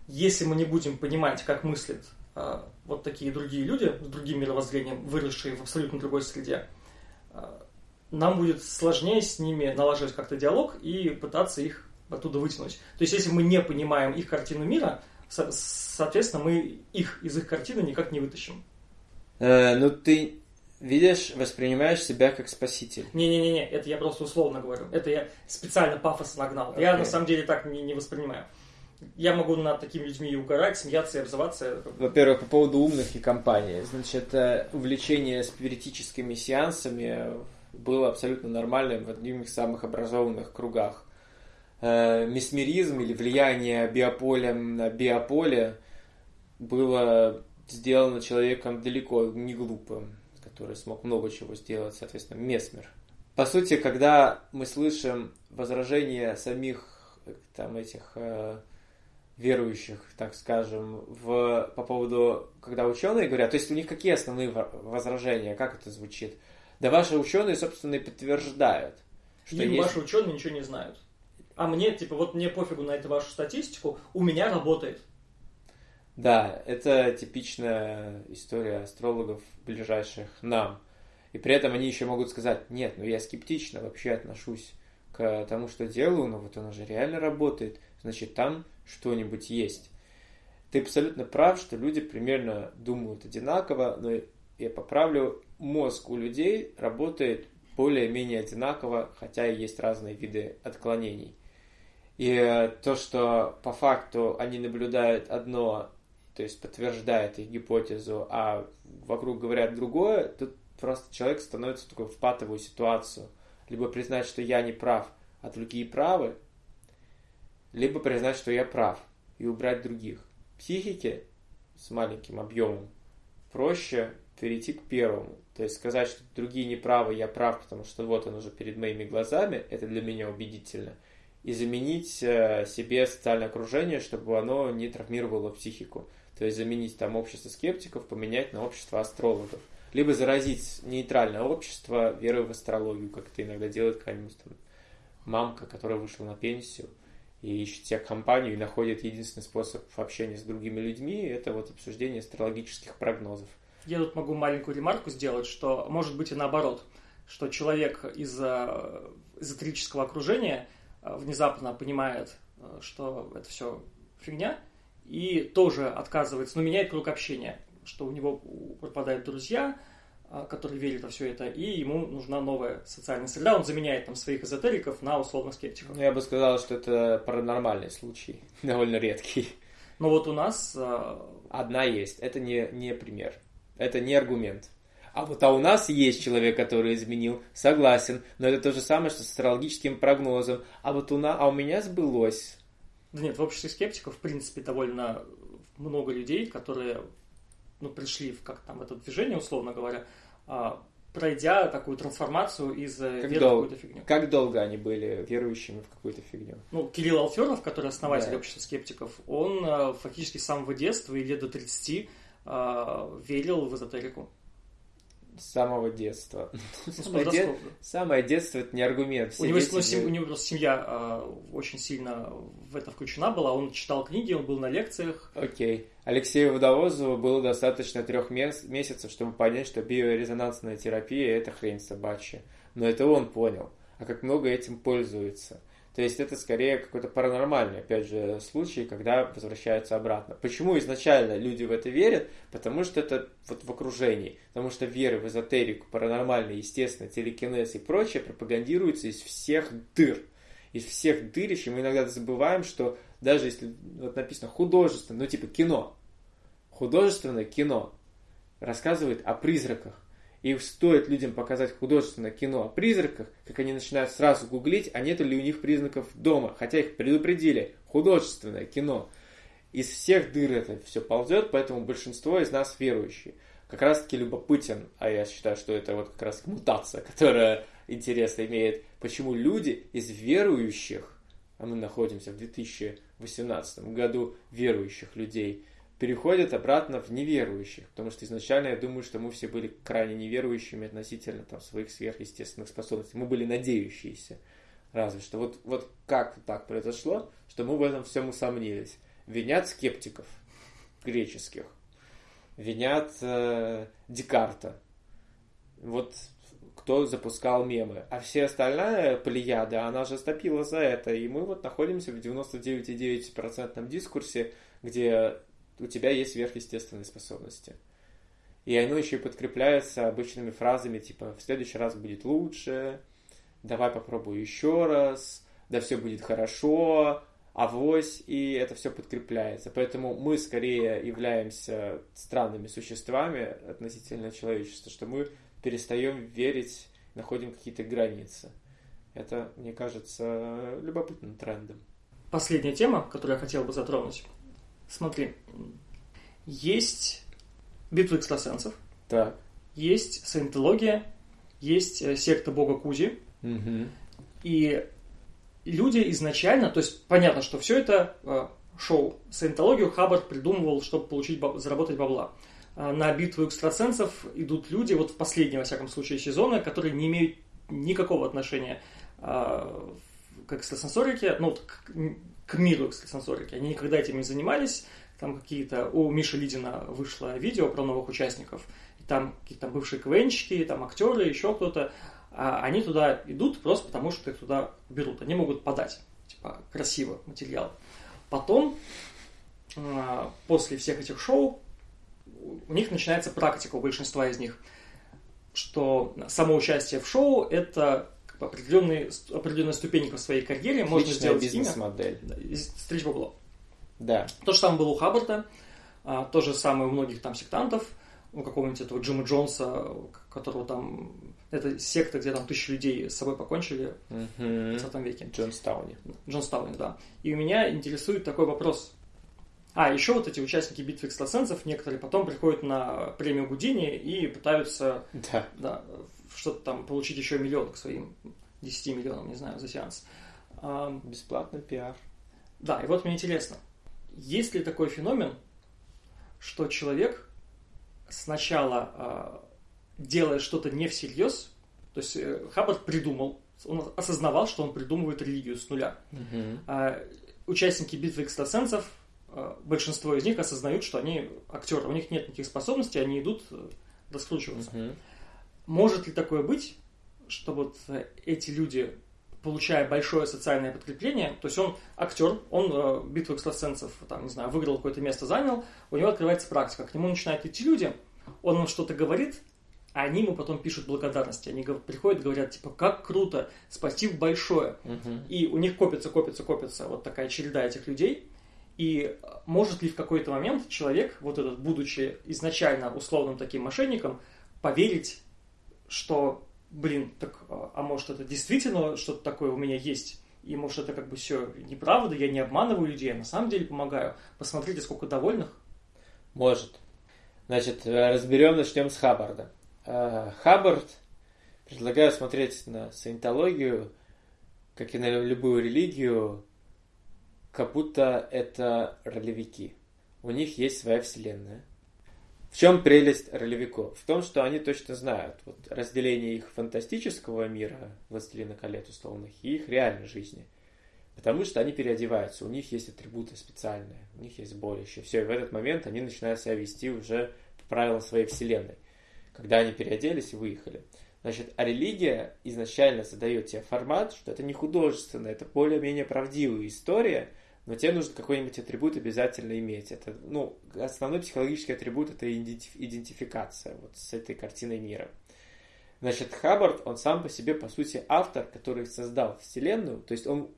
если мы не будем понимать, как мыслят э, вот такие другие люди с другим мировоззрением, выросшие в абсолютно другой среде, э, нам будет сложнее с ними налаживать как-то диалог и пытаться их оттуда вытянуть. То есть, если мы не понимаем их картину мира, со- соответственно, мы их из их картины никак не вытащим. Э, ну, ты видишь, воспринимаешь себя как спаситель. Не-не-не, это я просто условно говорю. Это я специально пафос нагнал. Я Окей. на самом деле так не, не воспринимаю. Я могу над такими людьми и угорать, смеяться и обзываться. Во-первых, по поводу умных и компании. Значит, э, увлечение спиритическими сеансами было абсолютно нормальным в одних из самых образованных кругах. Э, Месмеризм или влияние биополя на биополе было сделано человеком далеко не глупым, который смог много чего сделать, соответственно, Месмер. По сути, когда мы слышим возражения самих э, там этих э, верующих, так скажем, в, по поводу, когда ученые говорят, то есть у них какие основные во- возражения, как это звучит? Да ваши ученые, собственно, и подтверждают, что Им есть... ваши ученые ничего не знают. А мне, типа, вот мне пофигу на эту вашу статистику, у меня работает. Да, это типичная история астрологов, ближайших нам. И при этом они еще могут сказать, нет, ну я скептично вообще отношусь к тому, что делаю, но вот оно же реально работает, значит там что-нибудь есть. Ты абсолютно прав, что люди примерно думают одинаково, но я поправлю, мозг у людей работает более-менее одинаково, хотя и есть разные виды отклонений. И э, то, что по факту они наблюдают одно, то есть подтверждает их гипотезу, а вокруг говорят другое, тут просто человек становится в такую в патовую ситуацию. Либо признать, что я не прав, а другие правы, либо признать, что я прав и убрать других. Психике с маленьким объемом проще перейти к первому. То есть сказать, что другие не правы, я прав, потому что вот он уже перед моими глазами, это для меня убедительно. И заменить э, себе социальное окружение, чтобы оно не травмировало психику. То есть заменить там общество скептиков, поменять на общество астрологов. Либо заразить нейтральное общество верой в астрологию, как это иногда делает какая-нибудь там мамка, которая вышла на пенсию и ищет себе компанию и находит единственный способ общения с другими людьми, это вот обсуждение астрологических прогнозов. Я тут могу маленькую ремарку сделать, что может быть и наоборот, что человек из э, эзотерического окружения э, внезапно понимает, э, что это все фигня, и тоже отказывается, но меняет круг общения, что у него пропадают друзья, э, которые верят во все это, и ему нужна новая социальная среда, он заменяет там своих эзотериков на условно скептиков. Ну, я бы сказал, что это паранормальный случай, *laughs* довольно редкий. Но вот у нас э, Одна есть, это не, не пример, это не аргумент. А вот а у нас есть человек, который изменил, согласен, но это то же самое, что с астрологическим прогнозом. А вот у, на, а у меня сбылось. Да нет, в обществе скептиков, в принципе, довольно много людей, которые ну, пришли в как там это движение, условно говоря, а, пройдя такую трансформацию из э, Как веры в дол- какую-то фигню. Как долго они были верующими в какую-то фигню? Ну, Кирилл Алферов, который основатель Да. общества скептиков, он э, фактически с самого детства и лет до 30 э, верил в эзотерику. С самого детства. Ну, *laughs* Самое, де- подросткового. самое детство это не аргумент. Все У него, дети ну, сем- же- у него просто семья э, очень сильно в это включена была. Он читал книги, он был на лекциях. Окей. Алексею Водовозову было достаточно трех мес- месяцев, чтобы понять, что биорезонансная терапия – это хрень собачья. Но это он понял. А как много этим пользуется. То есть это скорее какой-то паранормальный, опять же, случай, когда возвращаются обратно. Почему изначально люди в это верят? Потому что это вот в окружении. Потому что веры в эзотерику, паранормальное, естественно, телекинез и прочее пропагандируются из всех дыр. Из всех дырищ, и мы иногда забываем, что даже если вот написано художественное, ну типа кино, художественное кино рассказывает о призраках. И стоит людям показать художественное кино о призраках, как они начинают сразу гуглить, а нет ли у них признаков дома. Хотя их предупредили. Художественное кино. Из всех дыр это все ползет, поэтому большинство из нас верующие. Как раз таки любопытен, а я считаю, что это вот как раз мутация, *laughs* которая интересно имеет, почему люди из верующих, а мы находимся в 2018 году верующих людей, переходят обратно в неверующих, потому что изначально я думаю, что мы все были крайне неверующими относительно там, своих сверхъестественных способностей. Мы были надеющиеся. Разве что. Вот, вот как так произошло, что мы в этом всем усомнились. Винят скептиков греческих. Винят э, Декарта. Вот кто запускал мемы. А все остальная плеяда, она же стопила за это. И мы вот находимся в 99,9% дискурсе, где у тебя есть сверхъестественные способности. И оно еще и подкрепляется обычными фразами типа «в следующий раз будет лучше», «давай попробую еще раз», «да все будет хорошо», авось, и это все подкрепляется. Поэтому мы скорее являемся странными существами относительно человечества, что мы перестаем верить, находим какие-то границы. Это, мне кажется, любопытным трендом. Последняя тема, которую я хотел бы затронуть. Смотри, есть битвы экстрасенсов, так. есть саентология, есть э, секта бога Кузи. Угу. И люди изначально, то есть понятно, что все это э, шоу. Саентологию Хаббард придумывал, чтобы получить, заработать бабла. А на битву экстрасенсов идут люди, вот в последнем, во всяком случае, сезона, которые не имеют никакого отношения э, к экстрасенсорике, ну, к, к миру экстрасенсорики. Они никогда этим не занимались. Там какие-то... У Миши Лидина вышло видео про новых участников. И там какие-то бывшие КВНчики, там актеры, еще кто-то. А они туда идут просто потому, что их туда берут. Они могут подать. Типа, красиво материал. Потом, а, после всех этих шоу, у них начинается практика у большинства из них, что само участие в шоу – это определенные, определенная ступенька в своей карьере. Отличная можно сделать бизнес-модель. Имя, стричь бабло. Да. То же самое было у Хаббарда, а, то же самое у многих там сектантов, у какого-нибудь этого Джима Джонса, которого там... Это секта, где там тысячи людей с собой покончили угу. в 20 веке. Джонстауне. Джонстауне, да. И у меня интересует такой вопрос. А, еще вот эти участники битвы экстрасенсов, некоторые потом приходят на премию Гудини и пытаются да. Да, что-то там получить еще миллион к своим 10 миллионам, не знаю, за сеанс. Бесплатный пиар. Да, и вот мне интересно, есть ли такой феномен, что человек сначала э, делает что-то не всерьез, то есть э, Хаббард придумал, он осознавал, что он придумывает религию с нуля. Угу. А участники битвы экстрасенсов, э, большинство из них осознают, что они актеры, у них нет никаких способностей, они идут э, раскручиваться. Угу. Может ли такое быть, что вот э, эти люди получая большое социальное подкрепление, то есть он актер, он э, битву экстрасенсов, там, не знаю, выиграл какое-то место, занял, у него открывается практика, к нему начинают идти люди, он им что-то говорит, а они ему потом пишут благодарности. Они приходят, говорят, типа, как круто, спасибо большое. Угу. И у них копится, копится, копится вот такая череда этих людей. И может ли в какой-то момент человек, вот этот, будучи изначально условным таким мошенником, поверить, что блин, так, а, а может это действительно что-то такое у меня есть? И может это как бы все неправда, я не обманываю людей, я на самом деле помогаю. Посмотрите, сколько довольных. Может. Значит, э, разберем, начнем с Хаббарда. Э, Хаббард предлагаю смотреть на саентологию, как и на любую религию, как будто это ролевики. У них есть своя вселенная. В чем прелесть ролевиков? В том, что они точно знают вот, разделение их фантастического мира, «Властелина колец» условных, и их реальной жизни. Потому что они переодеваются, у них есть атрибуты специальные, у них есть боляще. Все, и в этот момент они начинают себя вести уже по правилам своей вселенной. Когда они переоделись и выехали. Значит, а религия изначально задает тебе формат, что это не художественно, это более-менее правдивая история – но тебе нужно какой-нибудь атрибут обязательно иметь. Это, ну, основной психологический атрибут – это идентификация вот с этой картиной мира. Значит, Хаббард, он сам по себе, по сути, автор, который создал Вселенную, то есть он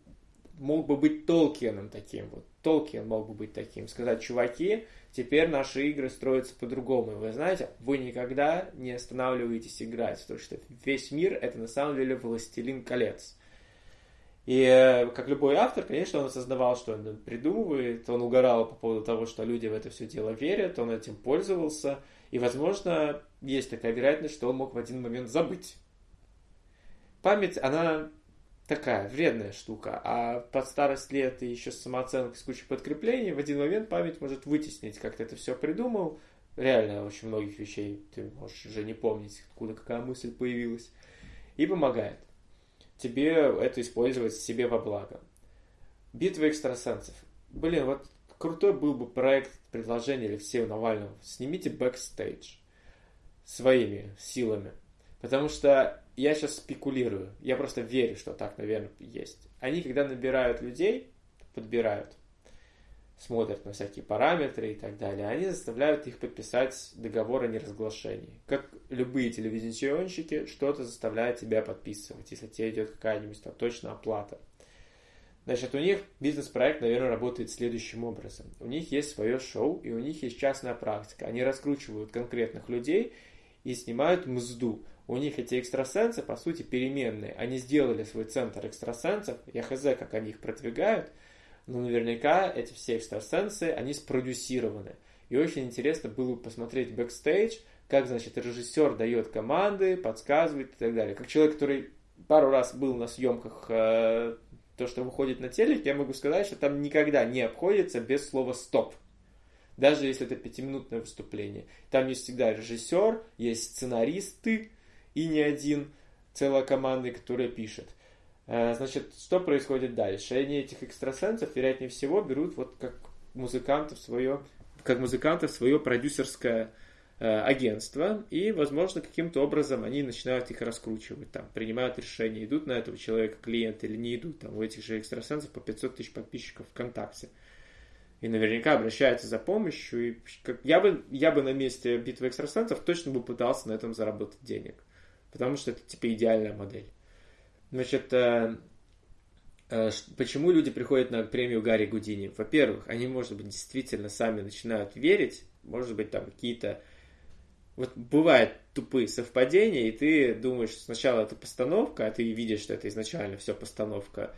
мог бы быть Толкиеном таким, вот Толкиен мог бы быть таким, сказать, чуваки, теперь наши игры строятся по-другому. Вы знаете, вы никогда не останавливаетесь играть, потому что весь мир это на самом деле властелин колец. И э, как любой автор, конечно, он осознавал, что он придумывает, он угорал по поводу того, что люди в это все дело верят, он этим пользовался, и, возможно, есть такая вероятность, что он мог в один момент забыть. Память, она такая вредная штука. А под старость лет и еще с самооценкой, с кучей подкреплений, в один момент память может вытеснить, как ты это все придумал. Реально, очень многих вещей ты можешь уже не помнить, откуда какая мысль появилась. И помогает тебе это использовать себе во благо. Битва экстрасенсов. Блин, вот крутой был бы проект предложения Алексея Навального. Снимите бэкстейдж своими силами. Потому что я сейчас спекулирую. Я просто верю, что так, наверное, есть. Они, когда набирают людей, подбирают, смотрят на всякие параметры и так далее, они заставляют их подписать договор о неразглашении. Как любые телевизионщики, что-то заставляет тебя подписывать, если тебе идет какая-нибудь там точная оплата. Значит, у них бизнес-проект, наверное, работает следующим образом. У них есть свое шоу, и у них есть частная практика. Они раскручивают конкретных людей и снимают мзду. У них эти экстрасенсы, по сути, переменные. Они сделали свой центр экстрасенсов. Я хз, как они их продвигают. Но наверняка эти все экстрасенсы, они спродюсированы. И очень интересно было посмотреть бэкстейдж, как, значит, режиссер дает команды, подсказывает и так далее. Как человек, который пару раз был на съемках э, то, что выходит на телек, я могу сказать, что там никогда не обходится без слова «стоп». Даже если это пятиминутное выступление. Там есть всегда режиссер, есть сценаристы и не один, целая команда, которая пишет. Э, значит, что происходит дальше? Они этих экстрасенсов, вероятнее всего, берут вот как музыкантов свое, как музыкантов свое продюсерское Э, агентства, и, возможно, каким-то образом они начинают их раскручивать, там, принимают решение, идут на этого человека клиенты или не идут, там, у этих же экстрасенсов по 500 тысяч подписчиков ВКонтакте. И наверняка обращаются за помощью. И как, я, бы, я бы на месте битвы экстрасенсов точно бы пытался на этом заработать денег. Потому что это типа идеальная модель. Значит, э, э, почему люди приходят на премию Гарри Гудини? Во-первых, они, может быть, действительно сами начинают верить, может быть, там какие-то вот бывают тупые совпадения, и ты думаешь, сначала это постановка, а ты видишь, что это изначально все постановка,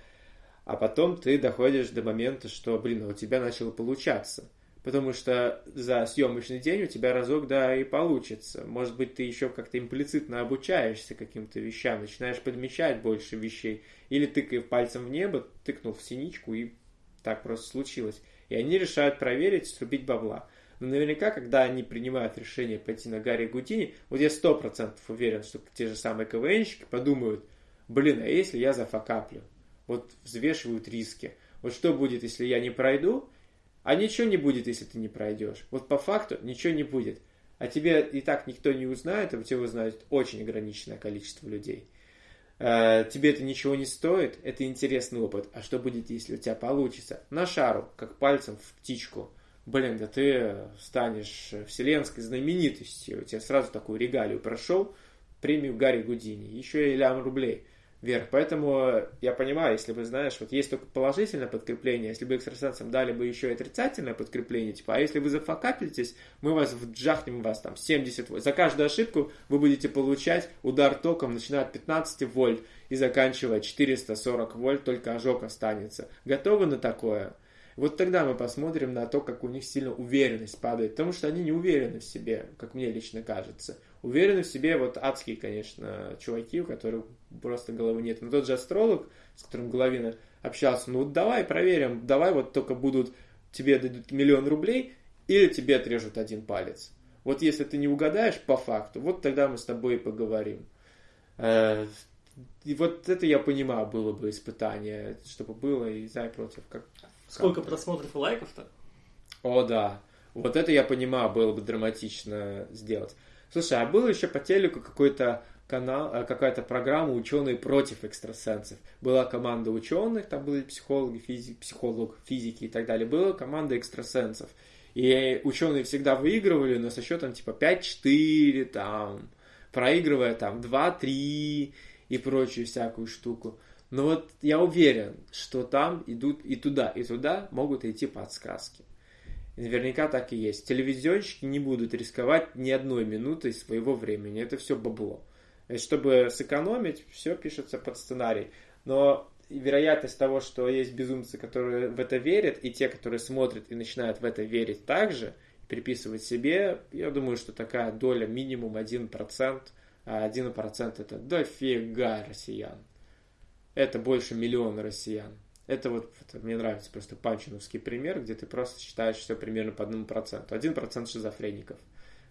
а потом ты доходишь до момента, что, блин, а у тебя начало получаться. Потому что за съемочный день у тебя разок, да, и получится. Может быть, ты еще как-то имплицитно обучаешься каким-то вещам, начинаешь подмечать больше вещей. Или тыкая пальцем в небо, тыкнул в синичку, и так просто случилось. И они решают проверить, срубить бабла. Но наверняка, когда они принимают решение пойти на Гарри Гудини, вот я сто процентов уверен, что те же самые КВНщики подумают, блин, а если я зафакаплю? Вот взвешивают риски. Вот что будет, если я не пройду? А ничего не будет, если ты не пройдешь. Вот по факту ничего не будет. А тебе и так никто не узнает, а тебя узнает очень ограниченное количество людей. Э, тебе это ничего не стоит, это интересный опыт. А что будет, если у тебя получится? На шару, как пальцем в птичку – блин, да ты станешь вселенской знаменитостью, у тебя сразу такую регалию прошел, премию Гарри Гудини, еще и лям рублей вверх. Поэтому я понимаю, если вы знаешь, вот есть только положительное подкрепление, если бы экстрасенсам дали бы еще и отрицательное подкрепление, типа, а если вы зафакапитесь, мы вас вджахнем вас там 70 вольт. За каждую ошибку вы будете получать удар током, начиная от 15 вольт и заканчивая 440 вольт, только ожог останется. Готовы на такое? Вот тогда мы посмотрим на то, как у них сильно уверенность падает, потому что они не уверены в себе, как мне лично кажется. Уверены в себе вот адские, конечно, чуваки, у которых просто головы нет. Но тот же астролог, с которым Головина общался, ну вот давай проверим, давай вот только будут, тебе дадут миллион рублей, или тебе отрежут один палец. Вот если ты не угадаешь по факту, вот тогда мы с тобой и поговорим. Э, и вот это я понимаю, было бы испытание, чтобы было и за и против. Как, Сколько просмотров и лайков-то? О, да. Вот это я понимаю, было бы драматично сделать. Слушай, а было еще по телеку какой-то канал, э, какая-то программа «Ученые против экстрасенсов». Была команда ученых, там были психологи, физик, психолог, физики и так далее. Была команда экстрасенсов. И ученые всегда выигрывали, но со счетом типа 5-4, там, проигрывая там 2-3 и прочую всякую штуку. Но вот я уверен, что там идут и туда, и туда могут идти подсказки. Наверняка так и есть. Телевизионщики не будут рисковать ни одной минутой своего времени. Это все бабло. Чтобы сэкономить, все пишется под сценарий. Но вероятность того, что есть безумцы, которые в это верят, и те, которые смотрят и начинают в это верить также, приписывать себе, я думаю, что такая доля минимум 1%, а 1% это дофига россиян. это больше миллиона россиян. Это вот, это, мне нравится просто панчиновский пример, где ты просто считаешь все примерно по одному проценту. Один процент шизофреников.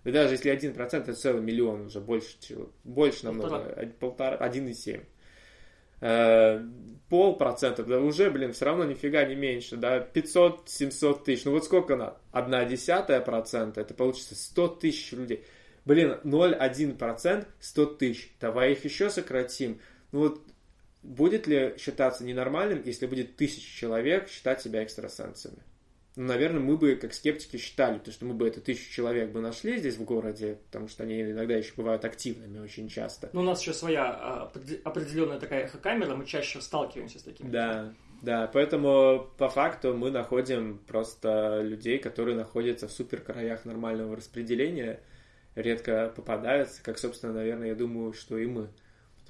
И даже если один процент, это целый миллион уже, больше, больше намного, полтора, один и семь. Э, полпроцента, да уже, блин, все равно нифига не меньше, да, 500-700 тысяч, ну вот сколько на одна десятая процента, это получится 100 тысяч людей. Блин, 0,1% 100 тысяч, давай их еще сократим. Ну вот будет ли считаться ненормальным, если будет тысяча человек считать себя экстрасенсами? Ну, наверное, мы бы, как скептики, считали, то, что мы бы это тысячу человек бы нашли здесь в городе, потому что они иногда еще бывают активными очень часто. Ну, у нас еще своя а, определенная такая эхокамера, мы чаще сталкиваемся с такими. Да, да, поэтому по факту мы находим просто людей, которые находятся в супер краях нормального распределения, редко попадаются, как, собственно, наверное, я думаю, что и мы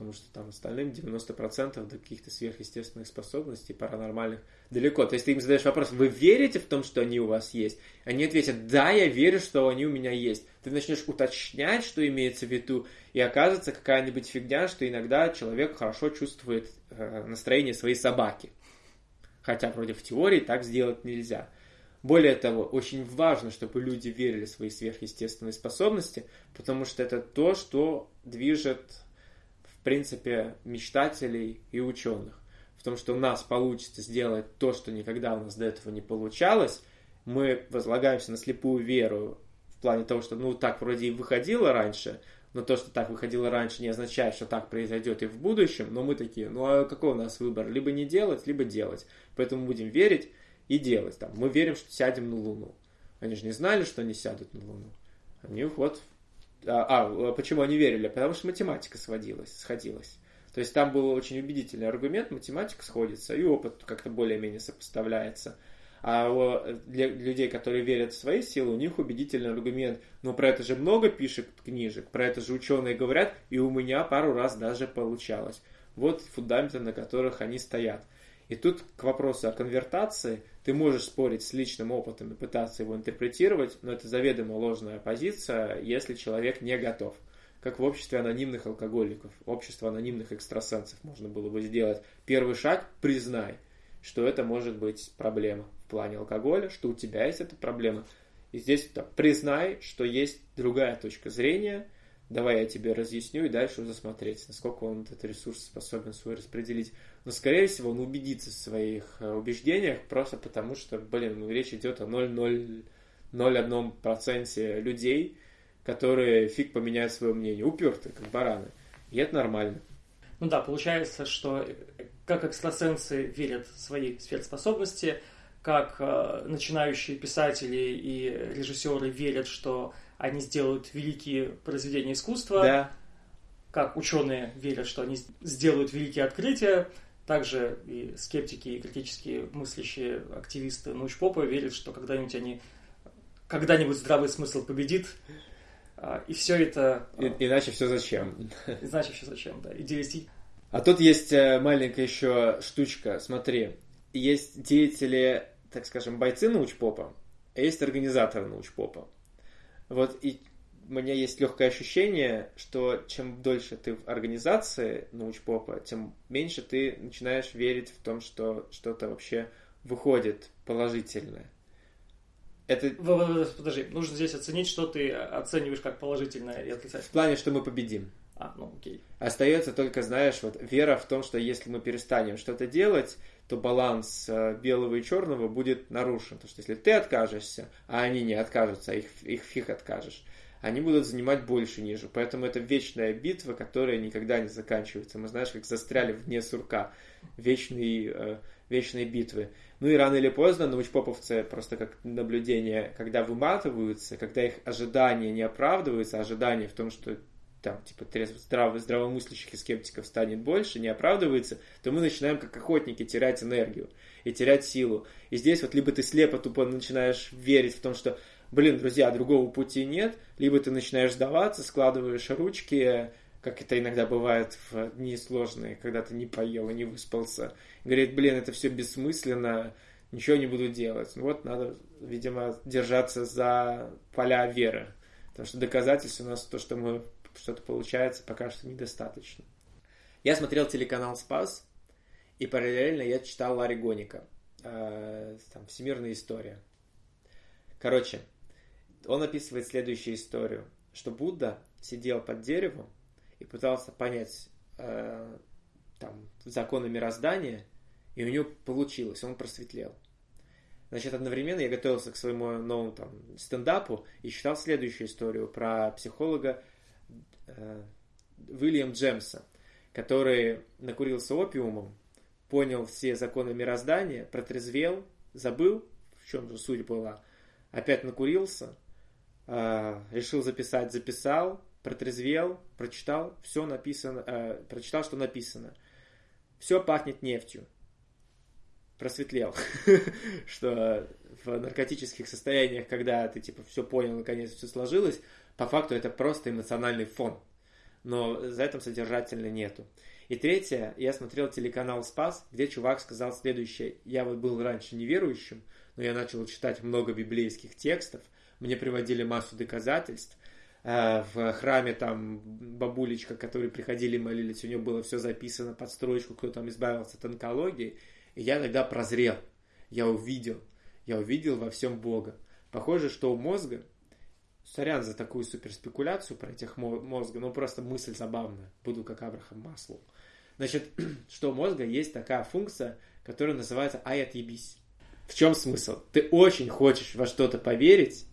потому что там остальным 90% до каких-то сверхъестественных способностей, паранормальных, далеко. То есть ты им задаешь вопрос, вы верите в том, что они у вас есть? Они ответят, да, я верю, что они у меня есть. Ты начнешь уточнять, что имеется в виду, и оказывается какая-нибудь фигня, что иногда человек хорошо чувствует э, настроение своей собаки. Хотя вроде в теории так сделать нельзя. Более того, очень важно, чтобы люди верили в свои сверхъестественные способности, потому что это то, что движет принципе, мечтателей и ученых. В том, что у нас получится сделать то, что никогда у нас до этого не получалось, мы возлагаемся на слепую веру в плане того, что ну так вроде и выходило раньше, но то, что так выходило раньше, не означает, что так произойдет и в будущем, но мы такие, ну а какой у нас выбор? Либо не делать, либо делать. Поэтому будем верить и делать. Там, мы верим, что сядем на Луну. Они же не знали, что они сядут на Луну. Они вот а, а, почему они верили? Потому что математика сводилась, сходилась. То есть там был очень убедительный аргумент, математика сходится, и опыт как-то более-менее сопоставляется. А для людей, которые верят в свои силы, у них убедительный аргумент. Но про это же много пишет книжек, про это же ученые говорят, и у меня пару раз даже получалось. Вот фундаменты, на которых они стоят. И тут к вопросу о конвертации ты можешь спорить с личным опытом и пытаться его интерпретировать, но это заведомо ложная позиция, если человек не готов. Как в обществе анонимных алкоголиков, общество анонимных экстрасенсов можно было бы сделать. Первый шаг – признай, что это может быть проблема в плане алкоголя, что у тебя есть эта проблема. И здесь да, признай, что есть другая точка зрения – давай я тебе разъясню и дальше уже смотреть, насколько он этот ресурс способен свой распределить. Но, скорее всего, он убедится в своих э, убеждениях просто потому, что, блин, ну, речь идет о 0,01% людей, которые фиг поменяют свое мнение, упертые, как бараны. И это нормально. Ну да, получается, что э, как экстрасенсы верят в свои сверхспособности, как э, начинающие писатели и режиссеры верят, что они сделают великие произведения искусства. Да. Как ученые верят, что они сделают великие открытия. Также и скептики, и критически мыслящие активисты научпопа верят, что когда-нибудь они когда-нибудь здравый смысл победит, а, и все это... И, иначе все зачем? *laughs* Иначе все зачем, да. Идеалистически. А тут есть э, маленькая еще штучка. Смотри, есть деятели, так скажем, бойцы научпопа, а есть организаторы научпопа. Вот и у меня есть легкое ощущение, что чем дольше ты в организации научпопа, тем меньше ты начинаешь верить в том, что что-то вообще выходит положительное. Это... Подожди, нужно здесь оценить, что ты оцениваешь как положительное и отрицательное. В плане, что мы победим. А, ну окей. Остается только, знаешь, вот вера в том, что если мы перестанем что-то делать, то баланс э, белого и черного будет нарушен. Потому что если ты откажешься, а они не откажутся, а их, их фиг откажешь, они будут занимать больше ниже. Поэтому это вечная битва, которая никогда не заканчивается. Мы, знаешь, как застряли в дне сурка. Вечные, э, вечные битвы. Ну и рано или поздно научпоповцы, просто как наблюдение, когда выматываются, когда их ожидания не оправдываются, ожидания в том, что там, типа, трезво, здраво, здравомыслящих и скептиков станет больше, не оправдывается, то мы начинаем, как охотники, терять энергию и терять силу. И здесь вот либо ты слепо тупо начинаешь верить в том, что, блин, друзья, другого пути нет, либо ты начинаешь сдаваться, складываешь ручки, как это иногда бывает в дни сложные, когда ты не поел и не выспался. говорит, блин, это все бессмысленно, ничего не буду делать. Ну вот надо, видимо, держаться за поля веры. Потому что доказательств у нас то, что мы что-то получается пока что недостаточно. Я смотрел телеканал «Спас», И параллельно я читал Ларри Гоника. Э, там, «Всемирная история». Короче, он описывает следующую историю, что Будда сидел под деревом и пытался понять э, там, законы мироздания, и у него получилось, он просветлел. Значит, одновременно я готовился к своему новому там, стендапу и читал следующую историю про психолога э, Уильям Джемса, который накурился опиумом, понял все законы мироздания, протрезвел, забыл, в чем же суть была, опять накурился, э, решил записать, записал, протрезвел, прочитал, все написано, э, прочитал, что написано. Все пахнет нефтью. Просветлел, *laughs* что в наркотических состояниях, когда ты типа все понял, наконец все сложилось, по факту это просто эмоциональный фон. Но за этим содержательно нету. И третье, я смотрел телеканал «Спас», где чувак сказал следующее. Я вот был раньше неверующим, но я начал читать много библейских текстов, мне приводили массу доказательств. Э, в храме там бабулечка, которые приходили молились, у нее было все записано под строчку, кто там избавился от онкологии. И я тогда прозрел, я увидел, я увидел во всем Бога. Похоже, что у мозга, сорян за такую суперспекуляцию про этих мозга, но просто мысль забавная, буду как Абрахам Маслоу. Значит, *clears throat* что у мозга есть такая функция, которая называется «ай, отъебись». В чем смысл? Ты очень хочешь во что-то поверить,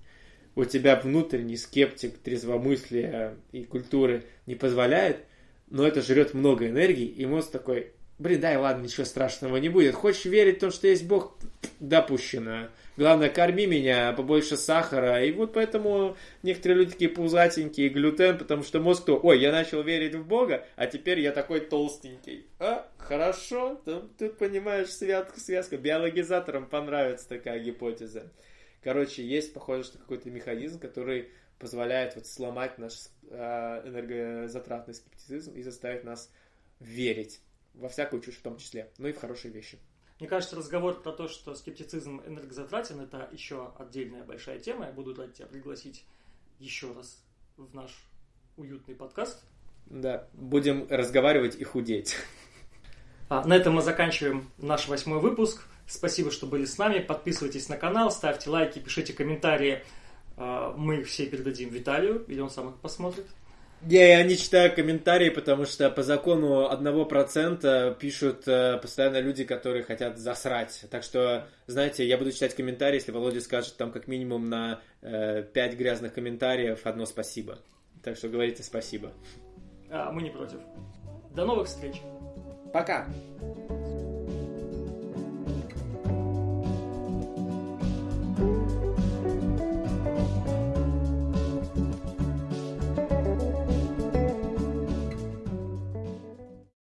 у тебя внутренний скептик трезвомыслия и культуры не позволяет, но это жрет много энергии, и мозг такой, блин, дай, ладно, ничего страшного не будет. Хочешь верить в то, что есть Бог? Допущено. Главное, корми меня, побольше сахара. И вот поэтому некоторые люди такие пузатенькие, глютен, потому что мозг то, ой, я начал верить в Бога, а теперь я такой толстенький. А, хорошо, тут, тут понимаешь, связка, связка. Биологизаторам понравится такая гипотеза. Короче, есть, похоже, что какой-то механизм, который позволяет вот сломать наш э, энергозатратный скептицизм и заставить нас верить во всякую чушь в том числе, ну и в хорошие вещи. Мне кажется, разговор про то, что скептицизм энергозатратен, это еще отдельная большая тема. Я буду рад тебя пригласить еще раз в наш уютный подкаст. Да, будем разговаривать и худеть. А, на этом мы заканчиваем наш восьмой выпуск. Спасибо, что были с нами. Подписывайтесь на канал, ставьте лайки, пишите комментарии. А, мы их все передадим Виталию, или он сам их посмотрит. Я, я не читаю комментарии, потому что по закону одного процента пишут э, постоянно люди, которые хотят засрать. Так что, знаете, я буду читать комментарии, если Володя скажет там как минимум на э, 5 грязных комментариев одно спасибо. Так что говорите спасибо. А, мы не против. До новых встреч. Пока.